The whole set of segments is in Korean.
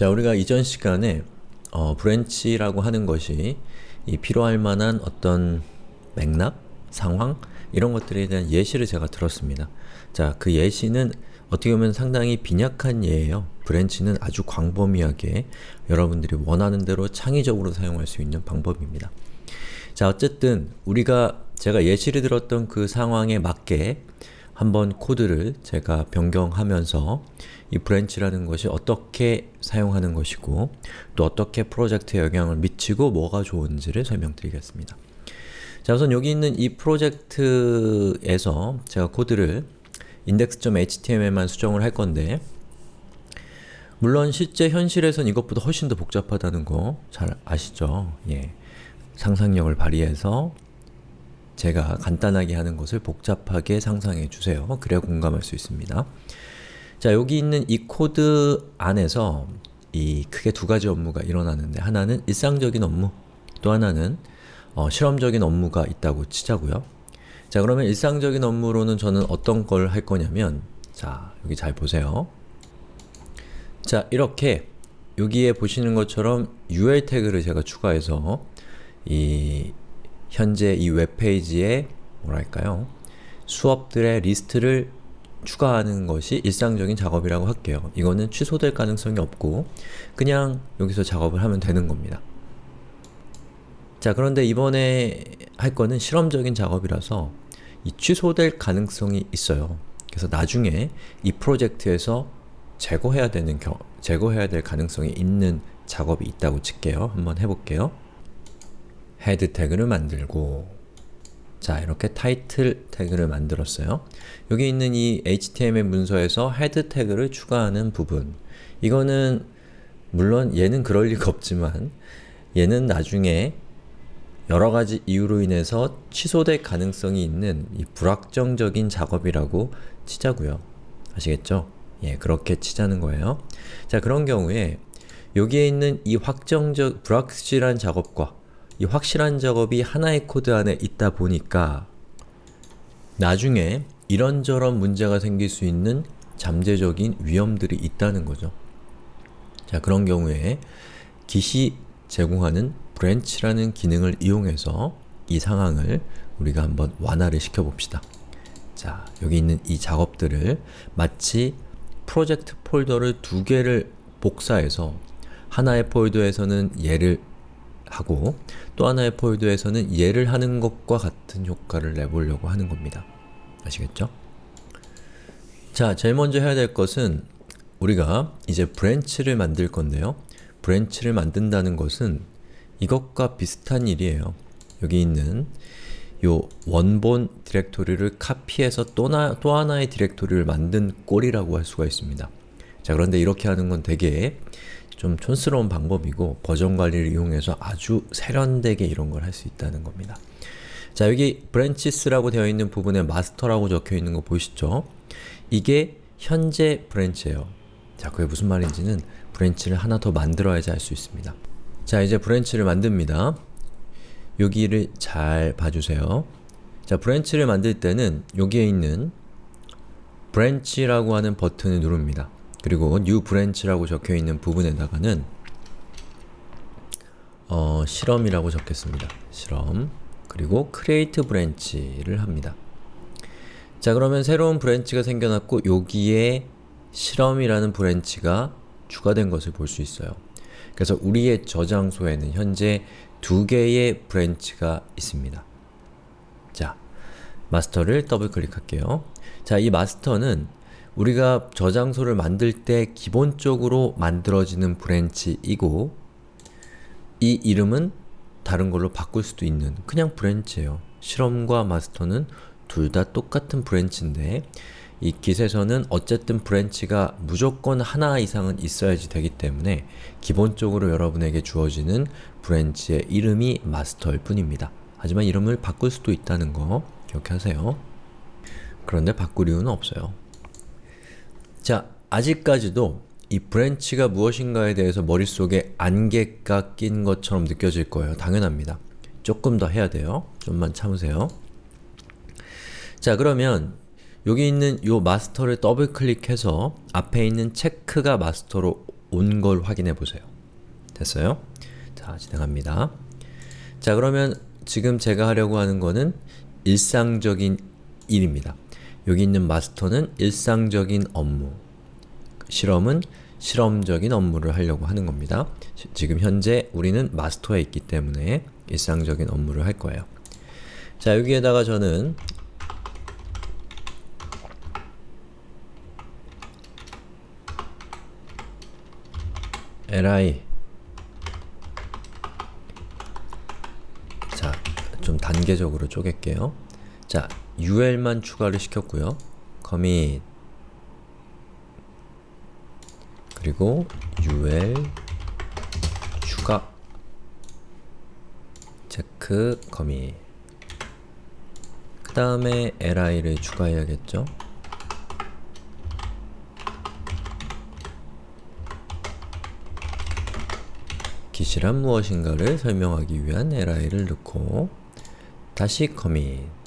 자, 우리가 이전 시간에 어, branch라고 하는 것이 이 필요할 만한 어떤 맥락, 상황 이런 것들에 대한 예시를 제가 들었습니다. 자, 그 예시는 어떻게 보면 상당히 빈약한 예예요. branch는 아주 광범위하게 여러분들이 원하는 대로 창의적으로 사용할 수 있는 방법입니다. 자, 어쨌든 우리가 제가 예시를 들었던 그 상황에 맞게 한번 코드를 제가 변경하면서 이 branch라는 것이 어떻게 사용하는 것이고 또 어떻게 프로젝트에 영향을 미치고 뭐가 좋은지를 설명드리겠습니다. 자 우선 여기 있는 이 프로젝트에서 제가 코드를 index.html만 수정을 할 건데 물론 실제 현실에선 이것보다 훨씬 더 복잡하다는 거 잘 아시죠? 예. 상상력을 발휘해서 제가 간단하게 하는 것을 복잡하게 상상해 주세요. 그래야 공감할 수 있습니다. 자, 여기 있는 이 코드 안에서 이 크게 두 가지 업무가 일어나는데 하나는 일상적인 업무, 또 하나는 어, 실험적인 업무가 있다고 치자고요. 자, 그러면 일상적인 업무로는 저는 어떤 걸 할 거냐면 자, 여기 잘 보세요. 자, 이렇게 여기에 보시는 것처럼 UL 태그를 제가 추가해서 이 현재 이 웹페이지에 뭐랄까요? 수업들의 리스트를 추가하는 것이 일상적인 작업이라고 할게요. 이거는 취소될 가능성이 없고 그냥 여기서 작업을 하면 되는 겁니다. 자 그런데 이번에 할 거는 실험적인 작업이라서 이 취소될 가능성이 있어요. 그래서 나중에 이 프로젝트에서 제거해야 되는 겨, 제거해야 될 가능성이 있는 작업이 있다고 칠게요. 한번 해볼게요. head 태그를 만들고 자 이렇게 타이틀 태그를 만들었어요. 여기 있는 이 HTML 문서에서 head 태그를 추가하는 부분 이거는 물론 얘는 그럴 리가 없지만 얘는 나중에 여러가지 이유로 인해서 취소될 가능성이 있는 이 불확정적인 작업이라고 치자고요. 아시겠죠? 예, 그렇게 치자는 거예요. 자, 그런 경우에 여기에 있는 이 확정적, 불확실한 작업과 이 확실한 작업이 하나의 코드 안에 있다 보니까 나중에 이런저런 문제가 생길 수 있는 잠재적인 위험들이 있다는 거죠. 자 그런 경우에 git이 제공하는 branch라는 기능을 이용해서 이 상황을 우리가 한번 완화를 시켜봅시다. 자 여기 있는 이 작업들을 마치 프로젝트 폴더를 두 개를 복사해서 하나의 폴더에서는 얘를 하고 또 하나의 폴더에서는 얘를 하는 것과 같은 효과를 내보려고 하는 겁니다. 아시겠죠? 자, 제일 먼저 해야 될 것은 우리가 이제 branch를 만들 건데요. branch를 만든다는 것은 이것과 비슷한 일이에요. 여기 있는 요 원본 디렉토리를 카피해서 또, 나, 또 하나의 디렉토리를 만든 꼴이라고 할 수가 있습니다. 자 그런데 이렇게 하는 건 되게 좀 촌스러운 방법이고 버전 관리를 이용해서 아주 세련되게 이런 걸 할 수 있다는 겁니다. 자 여기 branches라고 되어 있는 부분에 master라고 적혀 있는 거 보이시죠? 이게 현재 branch예요. 자 그게 무슨 말인지는 branch를 하나 더 만들어야지 알 수 있습니다. 자 이제 branch를 만듭니다. 여기를 잘 봐주세요. 자 branch를 만들 때는 여기에 있는 branch라고 하는 버튼을 누릅니다. 그리고 new branch라고 적혀있는 부분에다가는 어, 실험이라고 적겠습니다. 실험 그리고 create branch를 합니다. 자 그러면 새로운 branch가 생겨났고 여기에 실험이라는 branch가 추가된 것을 볼 수 있어요. 그래서 우리의 저장소에는 현재 두 개의 branch가 있습니다. 자, master를 더블 클릭할게요. 자, 이 master는 우리가 저장소를 만들 때 기본적으로 만들어지는 branch이고 이 이름은 다른 걸로 바꿀 수도 있는 그냥 branch예요. 실험과 master는 둘 다 똑같은 branch인데 이 Git에서는 어쨌든 branch가 무조건 하나 이상은 있어야지 되기 때문에 기본적으로 여러분에게 주어지는 branch의 이름이 master일 뿐입니다. 하지만 이름을 바꿀 수도 있다는 거 기억하세요. 그런데 바꿀 이유는 없어요. 자, 아직까지도 이 branch가 무엇인가에 대해서 머릿속에 안개가 낀 것처럼 느껴질 거예요. 당연합니다. 조금 더 해야 돼요. 좀만 참으세요. 자, 그러면 여기 있는 요 마스터를 더블 클릭해서 앞에 있는 체크가 마스터로 온 걸 확인해 보세요. 됐어요? 자, 진행합니다. 자, 그러면 지금 제가 하려고 하는 거는 일상적인 일입니다. 여기 있는 마스터는 일상적인 업무, 실험은 실험적인 업무를 하려고 하는 겁니다. 시- 지금 현재 우리는 마스터에 있기 때문에 일상적인 업무를 할 거예요. 자, 여기에다가 저는 li 자, 좀 단계적으로 쪼갤게요. 자, ul만 추가를 시켰고요. commit 그리고 ul 추가 체크 commit 그 다음에 li를 추가해야겠죠? 기시란 무엇인가를 설명하기 위한 li를 넣고 다시 commit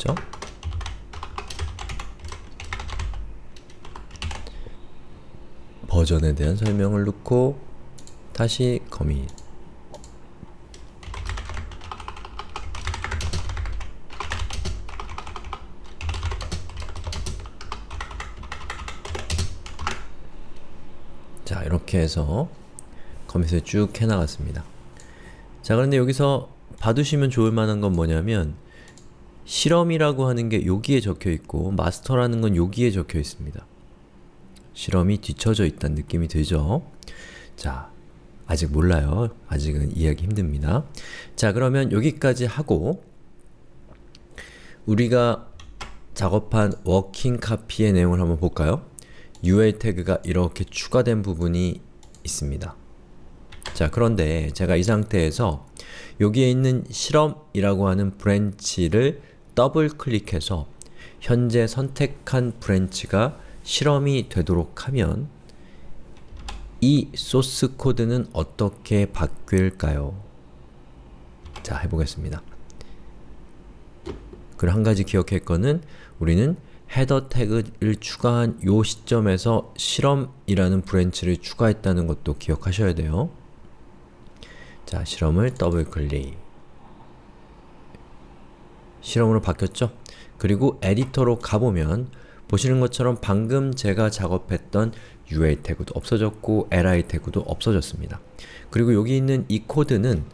됐죠? 버전에 대한 설명을 넣고 다시 commit 자 이렇게 해서 커밋을 쭉 해나갔습니다. 자 그런데 여기서 봐두시면 좋을 만한 건 뭐냐면 실험이라고 하는 게 여기에 적혀 있고 마스터라는 건 여기에 적혀 있습니다. 실험이 뒤쳐져 있다는 느낌이 들죠? 자, 아직 몰라요. 아직은 이해하기 힘듭니다. 자, 그러면 여기까지 하고 우리가 작업한 워킹 카피의 내용을 한번 볼까요? UL 태그가 이렇게 추가된 부분이 있습니다. 자, 그런데 제가 이 상태에서 여기에 있는 실험이라고 하는 branch를 더블 클릭해서 현재 선택한 branch가 실험이 되도록 하면 이 소스 코드는 어떻게 바뀔까요? 자, 해보겠습니다. 그리고 한 가지 기억할 거는 우리는 head 태그를 추가한 요 시점에서 실험이라는 branch를 추가했다는 것도 기억하셔야 돼요. 자, 실험을 더블 클릭 실험으로 바뀌었죠? 그리고 에디터로 가보면 보시는 것처럼 방금 제가 작업했던 UL 태그도 없어졌고 li 태그도 없어졌습니다. 그리고 여기 있는 이 코드는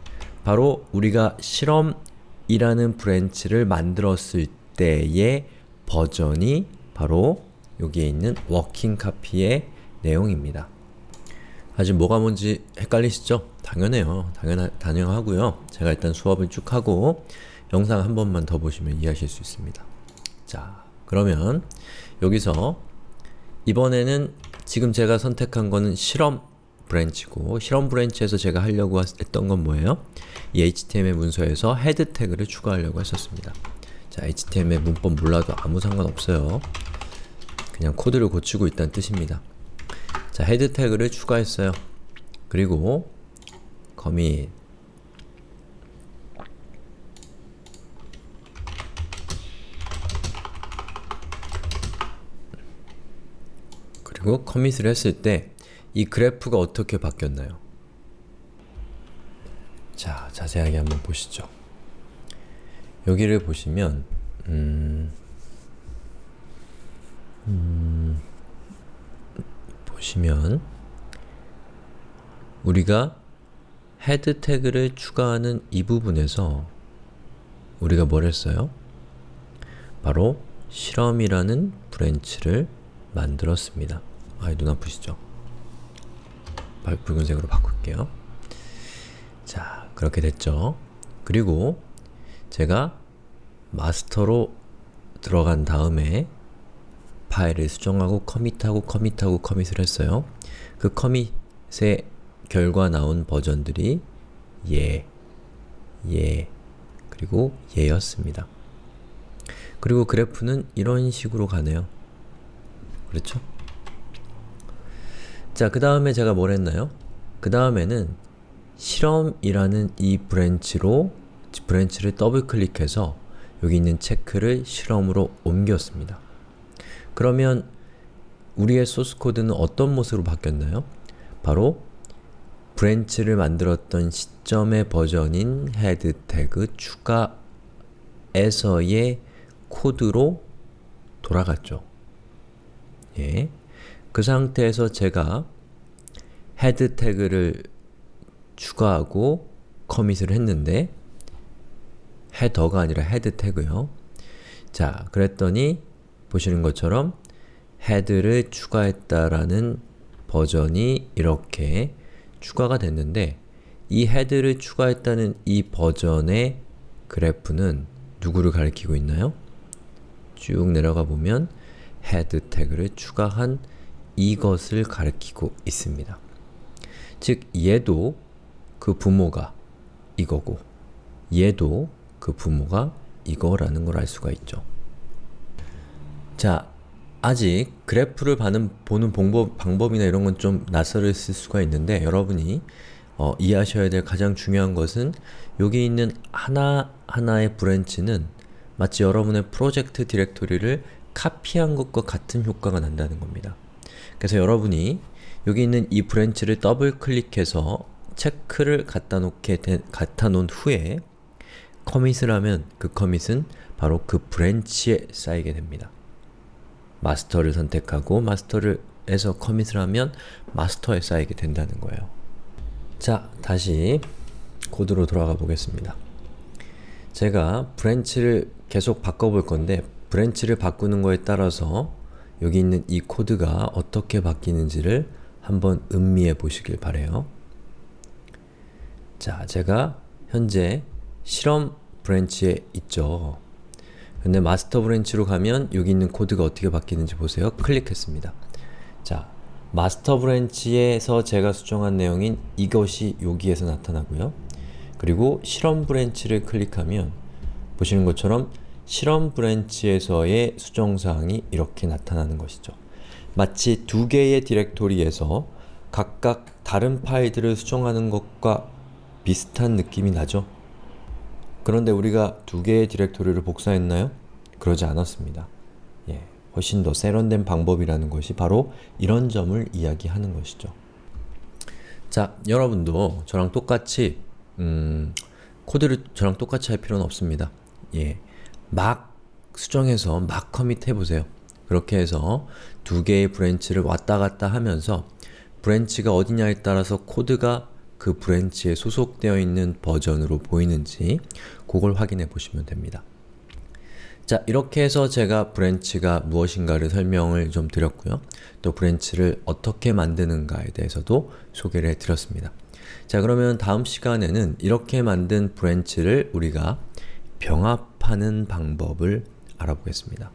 바로 우리가 실험이라는 branch를 만들었을 때의 버전이 바로 여기에 있는 working copy의 내용입니다. 아직 뭐가 뭔지 헷갈리시죠? 당연해요. 당연하, 당연하고요. 제가 일단 수업을 쭉 하고 영상 한 번만 더 보시면 이해하실 수 있습니다. 자, 그러면 여기서 이번에는 지금 제가 선택한 거는 실험 branch고 실험 branch에서 제가 하려고 했던 건 뭐예요? 이 HTML 문서에서 head 태그를 추가하려고 했었습니다. 자, HTML 문법 몰라도 아무 상관없어요. 그냥 코드를 고치고 있다는 뜻입니다. 자, head 태그를 추가했어요. 그리고 commit 그리고 commit을 했을 때 이 그래프가 어떻게 바뀌었나요? 자, 자세하게 한번 보시죠. 여기를 보시면 음, 음, 보시면 우리가 head 태그를 추가하는 이 부분에서 우리가 뭘 했어요? 바로 실험이라는 branch를 만들었습니다. 아, 눈 아프시죠? 붉은색으로 바꿀게요. 자, 그렇게 됐죠? 그리고 제가 마스터로 들어간 다음에 파일을 수정하고 커밋하고 커밋하고 커밋을 했어요. 그 커밋의 결과 나온 버전들이 예, 예, 그리고 예였습니다. 그리고 그래프는 이런 식으로 가네요. 그렇죠? 자, 그 다음에 제가 뭘 했나요? 그 다음에는 실험이라는 이 branch로 branch를 더블 클릭해서 여기 있는 체크를 실험으로 옮겼습니다. 그러면 우리의 소스 코드는 어떤 모습으로 바뀌었나요? 바로 branch를 만들었던 시점의 버전인 head 태그 추가에서의 코드로 돌아갔죠. 예. 그 상태에서 제가 head 태그를 추가하고 커밋을 했는데 header가 아니라 head 태그요. 자, 그랬더니 보시는 것처럼 head를 추가했다라는 버전이 이렇게 추가가 됐는데 이 head를 추가했다는 이 버전의 그래프는 누구를 가리키고 있나요? 쭉 내려가 보면 head 태그를 추가한 이것을 가리키고 있습니다. 즉, 얘도 그 부모가 이거고 얘도 그 부모가 이거라는 걸 알 수가 있죠. 자, 아직 그래프를 보는, 보는 방법, 방법이나 이런 건 좀 낯설을 수가 있는데 여러분이 어, 이해하셔야 될 가장 중요한 것은 여기 있는 하나하나의 branch는 마치 여러분의 프로젝트 디렉토리를 카피한 것과 같은 효과가 난다는 겁니다. 그래서 여러분이 여기 있는 이 branch를 더블 클릭해서 체크를 갖다 놓게 된, 갖다 놓은 후에 commit을 하면 그 commit은 바로 그 branch에 쌓이게 됩니다. master를 선택하고 master를 해서 commit을 하면 master에 쌓이게 된다는 거예요. 자, 다시 코드로 돌아가 보겠습니다. 제가 branch를 계속 바꿔볼 건데 branch를 바꾸는 거에 따라서 여기 있는 이 코드가 어떻게 바뀌는지를 한번 음미해 보시길 바래요. 자, 제가 현재 실험 branch에 있죠. 근데 master branch로 가면 여기 있는 코드가 어떻게 바뀌는지 보세요. 클릭했습니다. 자, master branch에서 제가 수정한 내용인 이것이 여기에서 나타나고요. 그리고 실험 branch를 클릭하면 보시는 것처럼 실험 branch에서의 수정사항이 이렇게 나타나는 것이죠. 마치 두 개의 디렉토리에서 각각 다른 파일들을 수정하는 것과 비슷한 느낌이 나죠? 그런데 우리가 두 개의 디렉토리를 복사했나요? 그러지 않았습니다. 예, 훨씬 더 세련된 방법이라는 것이 바로 이런 점을 이야기하는 것이죠. 자, 여러분도 저랑 똑같이 음, 코드를 저랑 똑같이 할 필요는 없습니다. 예, 막 수정해서 막 commit 해보세요. 그렇게 해서 두 개의 branch를 왔다 갔다 하면서 branch가 어디냐에 따라서 코드가 그 branch에 소속되어 있는 버전으로 보이는지 그걸 확인해 보시면 됩니다. 자, 이렇게 해서 제가 branch가 무엇인가를 설명을 좀 드렸고요. 또 branch를 어떻게 만드는가에 대해서도 소개를 해드렸습니다. 자, 그러면 다음 시간에는 이렇게 만든 branch를 우리가 병합하는 방법을 알아보겠습니다.